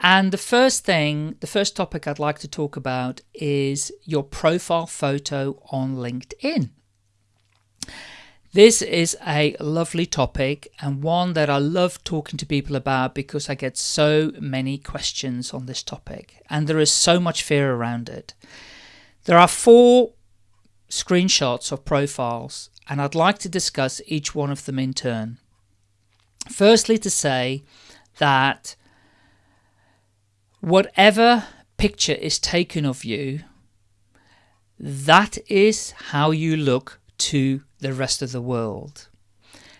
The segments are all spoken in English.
And the first thing, the first topic I'd like to talk about is your profile photo on LinkedIn. This is a lovely topic and one that I love talking to people about because I get so many questions on this topic and there is so much fear around it. There are four screenshots of profiles and I'd like to discuss each one of them in turn. Firstly, to say that whatever picture is taken of you, that is how you look to the rest of the world.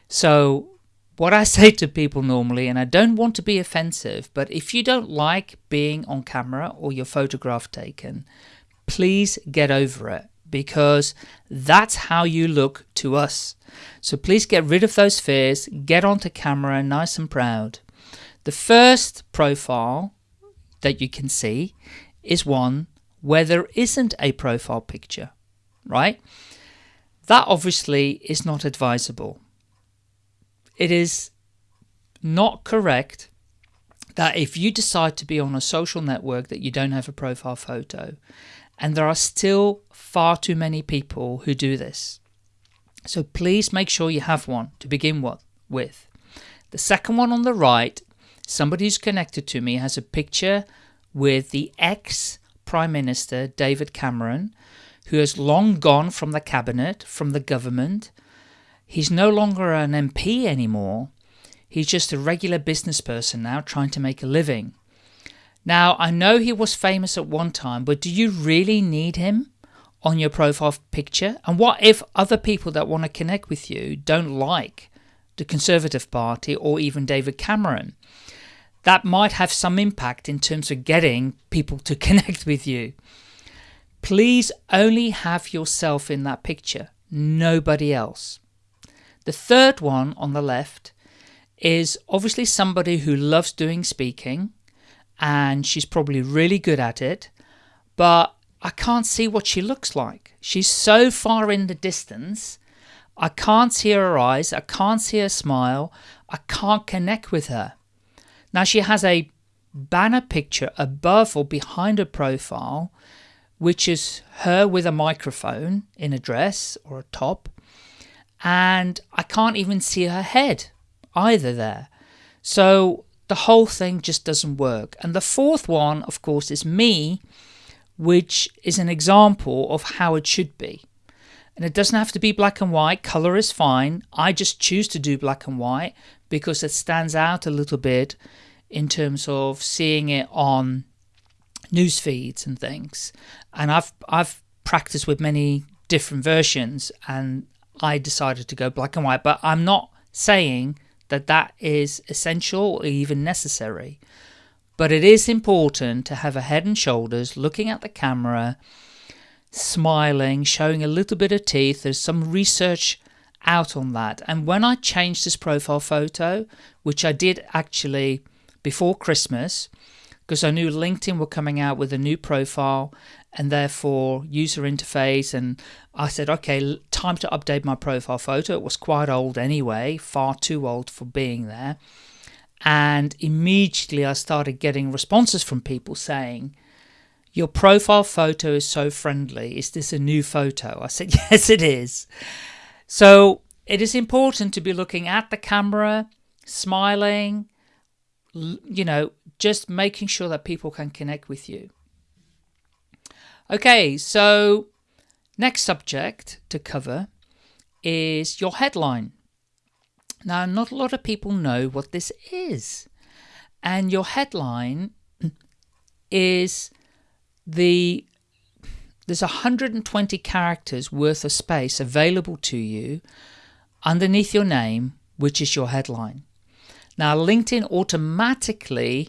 So, what I say to people normally, and I don't want to be offensive, but if you don't like being on camera or your photograph taken, please get over it because that's how you look to us. So please get rid of those fears, get onto camera nice and proud. The first profile that you can see is one where there isn't a profile picture, right? That obviously is not advisable. It is not correct that if you decide to be on a social network that you don't have a profile photo and there are still far too many people who do this. So please make sure you have one to begin with. The second one on the right, somebody who's connected to me has a picture with the ex Prime Minister David Cameron who has long gone from the cabinet, from the government. He's no longer an MP anymore. He's just a regular business person now trying to make a living. Now, I know he was famous at one time, but do you really need him on your profile picture? And what if other people that want to connect with you don't like the Conservative Party or even David Cameron? That might have some impact in terms of getting people to connect with you. Please only have yourself in that picture, nobody else. The third one on the left is obviously somebody who loves doing speaking and she's probably really good at it, but I can't see what she looks like. She's so far in the distance. I can't see her eyes. I can't see her smile. I can't connect with her. Now she has a banner picture above or behind her profile which is her with a microphone in a dress or a top. And I can't even see her head either there. So the whole thing just doesn't work. And the fourth one, of course, is me, which is an example of how it should be. And it doesn't have to be black and white. Color is fine. I just choose to do black and white because it stands out a little bit in terms of seeing it on news feeds and things. And I've I've practiced with many different versions, and I decided to go black and white. But I'm not saying that that is essential or even necessary. But it is important to have a head and shoulders looking at the camera, smiling, showing a little bit of teeth. There's some research out on that. And when I changed this profile photo, which I did actually before Christmas, because I knew LinkedIn were coming out with a new profile and therefore user interface and I said okay time to update my profile photo it was quite old anyway far too old for being there and immediately I started getting responses from people saying your profile photo is so friendly is this a new photo I said yes it is so it is important to be looking at the camera smiling you know just making sure that people can connect with you. Okay, so next subject to cover is your headline. Now, not a lot of people know what this is. And your headline is the there's 120 characters worth of space available to you underneath your name, which is your headline. Now, LinkedIn automatically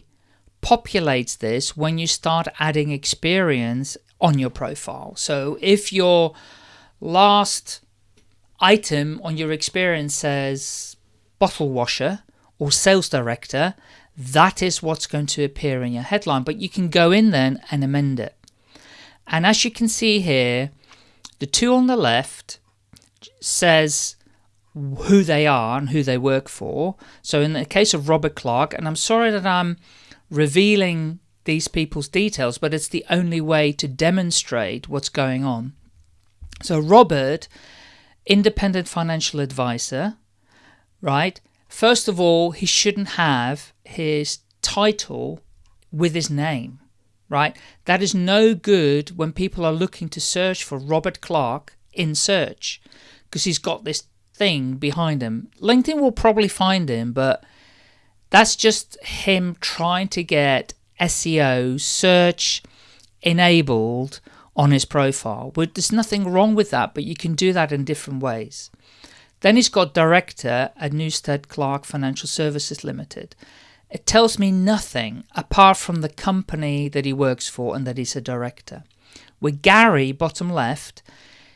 populates this when you start adding experience on your profile. So if your last item on your experience says bottle washer or sales director, that is what's going to appear in your headline. But you can go in then and amend it. And as you can see here, the two on the left says who they are and who they work for. So in the case of Robert Clark, and I'm sorry that I'm revealing these people's details, but it's the only way to demonstrate what's going on. So, Robert, independent financial advisor, right? First of all, he shouldn't have his title with his name, right? That is no good when people are looking to search for Robert Clark in search because he's got this thing behind him. LinkedIn will probably find him, but that's just him trying to get SEO search enabled on his profile. But there's nothing wrong with that, but you can do that in different ways. Then he's got director at Newstead Clark Financial Services Limited. It tells me nothing apart from the company that he works for and that he's a director. With Gary, bottom left,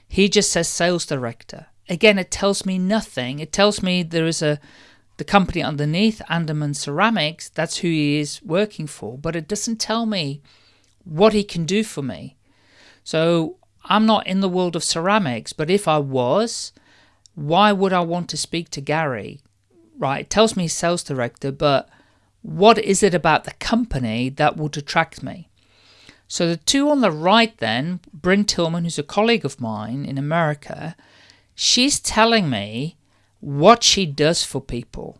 he just says sales director. Again, it tells me nothing. It tells me there is a the company underneath, Andaman Ceramics, that's who he is working for, but it doesn't tell me what he can do for me. So I'm not in the world of ceramics, but if I was, why would I want to speak to Gary? Right, it tells me sales director, but what is it about the company that would attract me? So the two on the right then, Brynne Tillman, who's a colleague of mine in America, she's telling me what she does for people.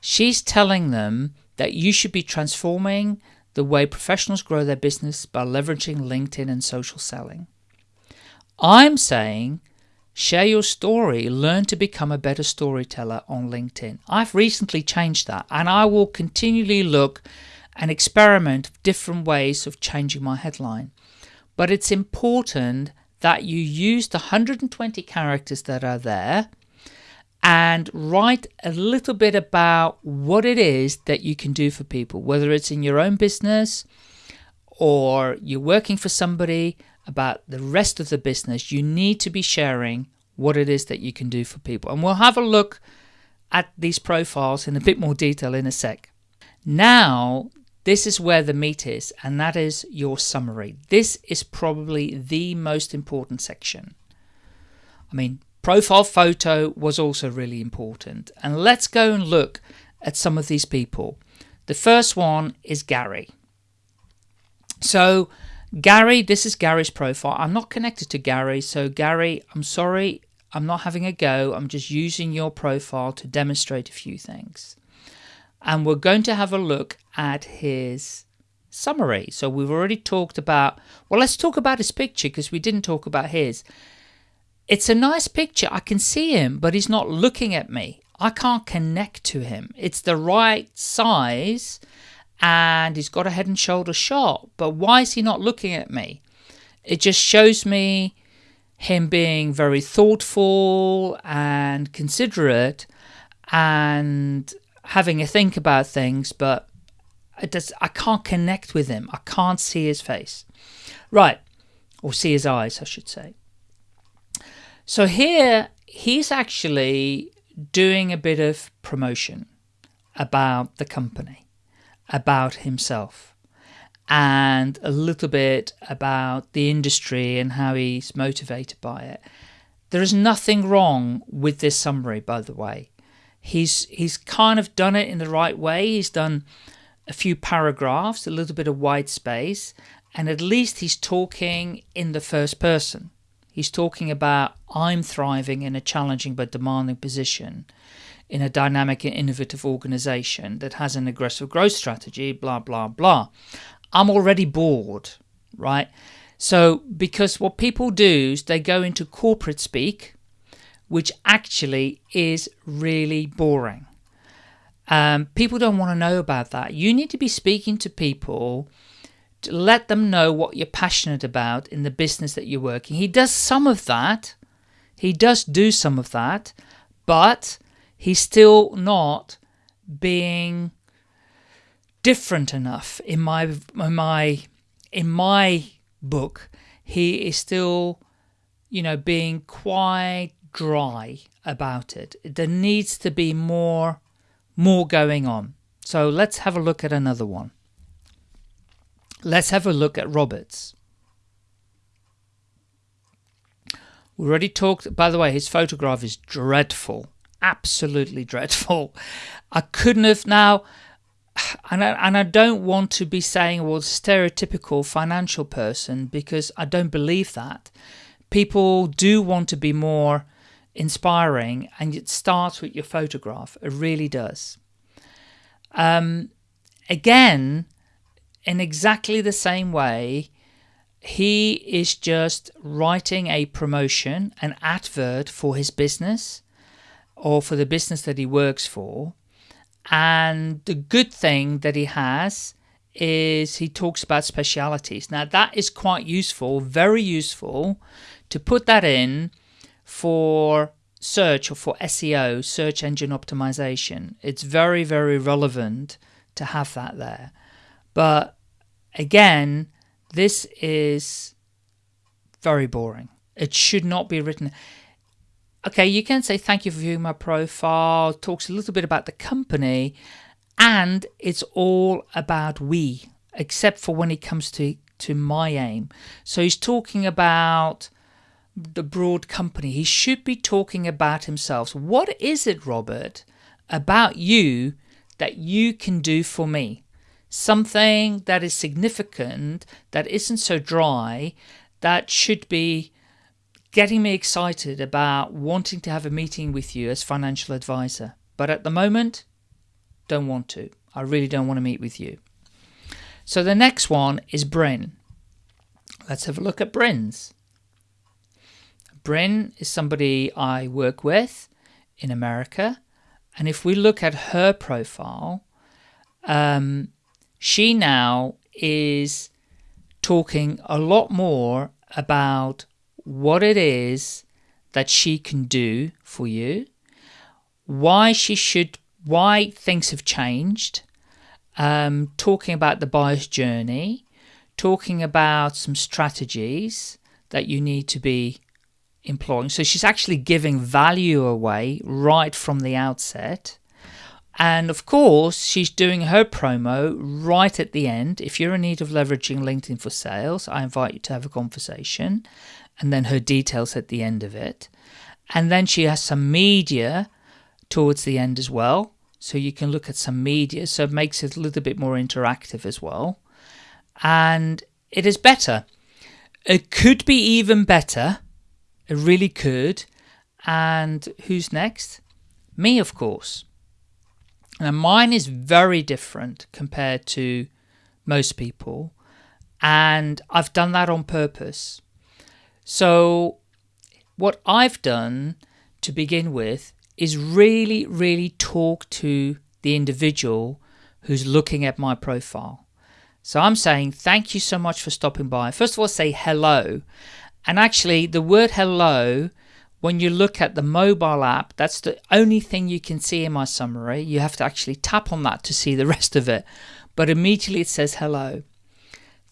She's telling them that you should be transforming the way professionals grow their business by leveraging LinkedIn and social selling. I'm saying Share your story. Learn to become a better storyteller on LinkedIn. I've recently changed that and I will continually look and experiment different ways of changing my headline. But it's important that you use the 120 characters that are there and write a little bit about what it is that you can do for people, whether it's in your own business or you're working for somebody about the rest of the business, you need to be sharing what it is that you can do for people. And we'll have a look at these profiles in a bit more detail in a sec. Now, this is where the meat is, and that is your summary. This is probably the most important section. I mean, profile photo was also really important. And let's go and look at some of these people. The first one is Gary. So Gary, this is Gary's profile. I'm not connected to Gary, so Gary, I'm sorry, I'm not having a go. I'm just using your profile to demonstrate a few things. And we're going to have a look at his summary. So we've already talked about, well, let's talk about his picture because we didn't talk about his. It's a nice picture. I can see him, but he's not looking at me. I can't connect to him. It's the right size and he's got a head and shoulder shot. But why is he not looking at me? It just shows me him being very thoughtful and considerate and having a think about things, but it does, I can't connect with him. I can't see his face. Right, or see his eyes, I should say. So here he's actually doing a bit of promotion about the company about himself and a little bit about the industry and how he's motivated by it. There is nothing wrong with this summary, by the way. He's he's kind of done it in the right way. He's done a few paragraphs, a little bit of white space, and at least he's talking in the first person. He's talking about I'm thriving in a challenging but demanding position in a dynamic and innovative organization that has an aggressive growth strategy, blah, blah, blah. I'm already bored, right? So, because what people do is they go into corporate speak, which actually is really boring. Um, people don't want to know about that. You need to be speaking to people to let them know what you're passionate about in the business that you're working. He does some of that. He does do some of that, but he's still not being different enough. In my in my in my book he is still you know being quite dry about it. There needs to be more more going on. So let's have a look at another one. Let's have a look at roberts. We already talked by the way his photograph is dreadful absolutely dreadful. I couldn't have now. and I, and I don't want to be saying well stereotypical financial person because I don't believe that. People do want to be more inspiring, and it starts with your photograph. It really does. Um, again, in exactly the same way, he is just writing a promotion, an advert for his business or for the business that he works for. And the good thing that he has is he talks about specialities. Now, that is quite useful, very useful to put that in for search or for SEO, search engine optimization. It's very, very relevant to have that there. But again, this is very boring. It should not be written. Okay, you can say thank you for viewing my profile, talks a little bit about the company, and it's all about we, except for when it comes to, to my aim. So he's talking about the broad company. He should be talking about himself. So what is it, Robert, about you that you can do for me? something that is significant, that isn't so dry, that should be getting me excited about wanting to have a meeting with you as financial advisor. But at the moment, don't want to. I really don't want to meet with you. So the next one is Brynne. Let's have a look at Brynne's. Bryn is somebody I work with in America. And if we look at her profile, um, she now is talking a lot more about what it is that she can do for you, why she should, why things have changed, um, talking about the buyer's journey, talking about some strategies that you need to be employing. So she's actually giving value away right from the outset. And of course, she's doing her promo right at the end. If you're in need of leveraging LinkedIn for sales, I invite you to have a conversation. And then her details at the end of it. And then she has some media towards the end as well. So you can look at some media. So it makes it a little bit more interactive as well. And it is better. It could be even better. It really could. And who's next? Me, of course. Now, mine is very different compared to most people, and I've done that on purpose. So, what I've done to begin with is really, really talk to the individual who's looking at my profile. So, I'm saying thank you so much for stopping by. First of all, say hello. And actually, the word hello when you look at the mobile app, that's the only thing you can see in my summary. You have to actually tap on that to see the rest of it. But immediately it says hello.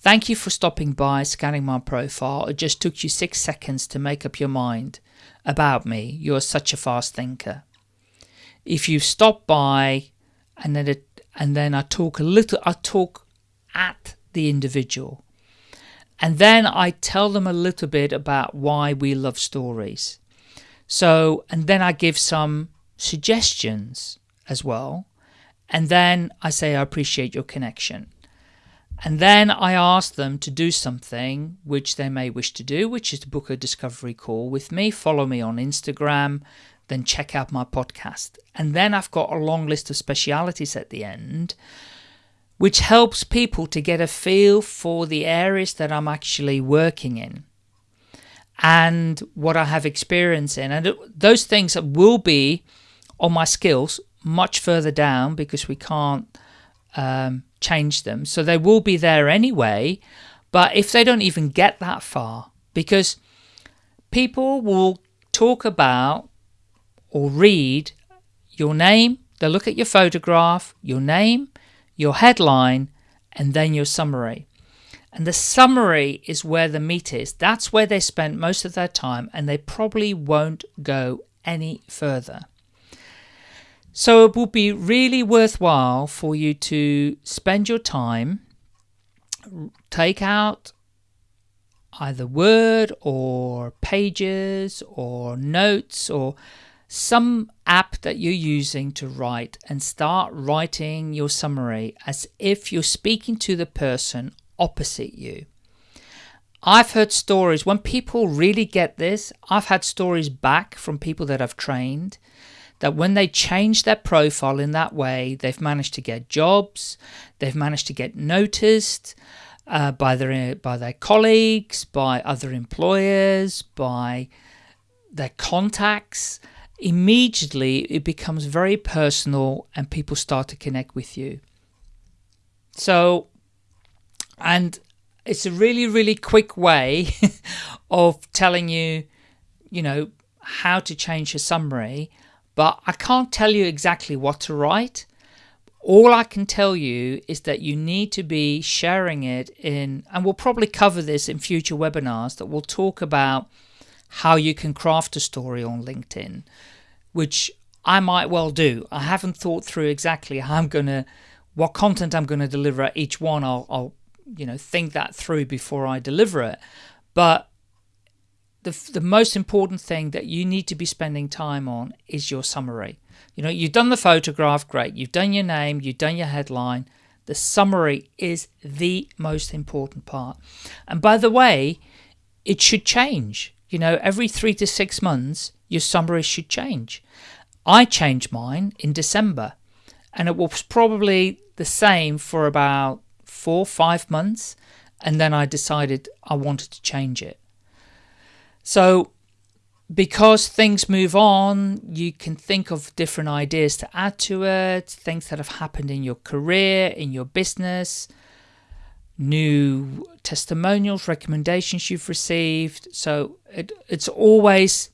Thank you for stopping by, scanning my profile. It just took you six seconds to make up your mind about me. You're such a fast thinker. If you stop by and then it, and then I talk a little, I talk at the individual. And then I tell them a little bit about why we love stories. So, and then I give some suggestions as well. And then I say, I appreciate your connection. And then I ask them to do something which they may wish to do, which is to book a discovery call with me, follow me on Instagram, then check out my podcast. And then I've got a long list of specialities at the end, which helps people to get a feel for the areas that I'm actually working in and what I have experience in. And those things will be on my skills much further down because we can't um, change them. So they will be there anyway. But if they don't even get that far, because people will talk about or read your name, they'll look at your photograph, your name, your headline, and then your summary. And the summary is where the meat is. That's where they spend most of their time, and they probably won't go any further. So it will be really worthwhile for you to spend your time, take out either Word or pages or notes or some app that you're using to write and start writing your summary as if you're speaking to the person opposite you. I've heard stories when people really get this. I've had stories back from people that I've trained that when they change their profile in that way, they've managed to get jobs, they've managed to get noticed uh, by their by their colleagues, by other employers, by their contacts immediately it becomes very personal and people start to connect with you. So, and it's a really, really quick way of telling you, you know, how to change your summary, but I can't tell you exactly what to write. All I can tell you is that you need to be sharing it in, and we'll probably cover this in future webinars that we'll talk about how you can craft a story on LinkedIn, which I might well do. I haven't thought through exactly how I'm going to, what content I'm going to deliver at each one. I'll, I'll, you know, think that through before I deliver it. But the, the most important thing that you need to be spending time on is your summary. You know, you've done the photograph, great. You've done your name, you've done your headline. The summary is the most important part. And by the way, it should change. You know, every three to six months, your summary should change. I changed mine in December, and it was probably the same for about four, five months, and then I decided I wanted to change it. So, because things move on, you can think of different ideas to add to it, things that have happened in your career, in your business, new testimonials, recommendations you've received. So it, it's always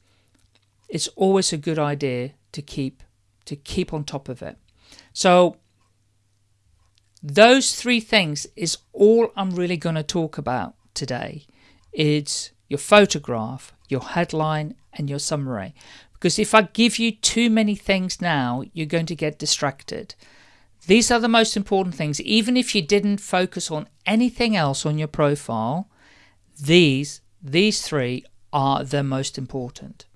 it's always a good idea to keep to keep on top of it. So those three things is all I'm really going to talk about today. It's your photograph, your headline and your summary. Because if I give you too many things now, you're going to get distracted. These are the most important things. Even if you didn't focus on anything else on your profile, these, these three are the most important.